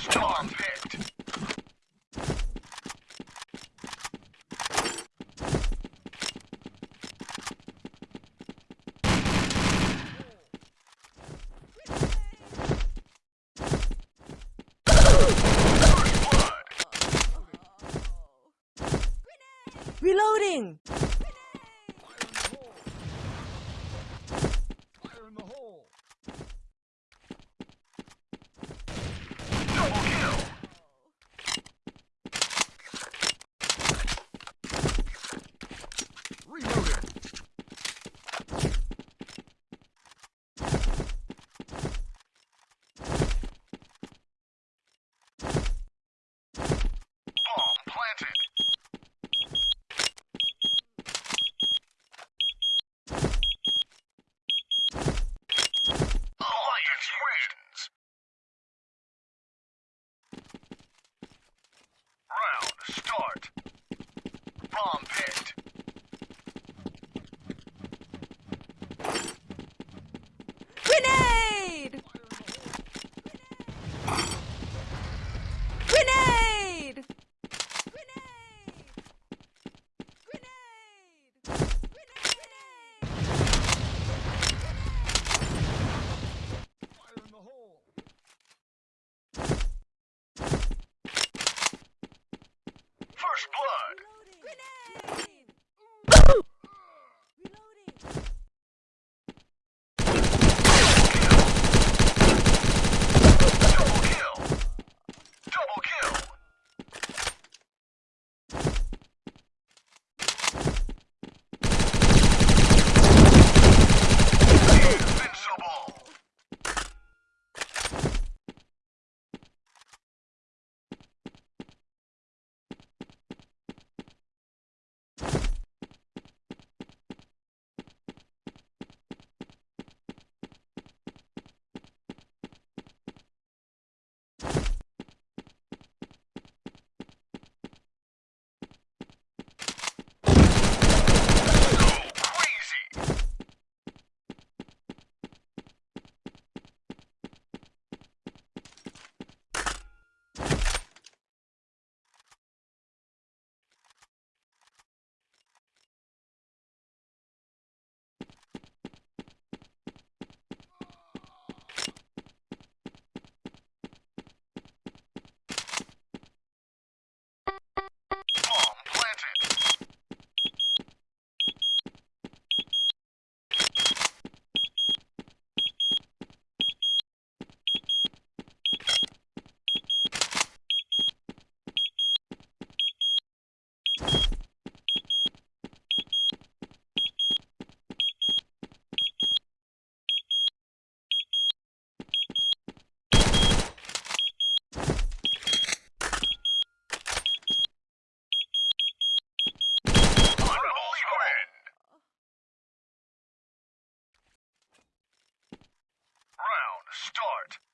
Star picked. Reloading! Start. Bomb Start.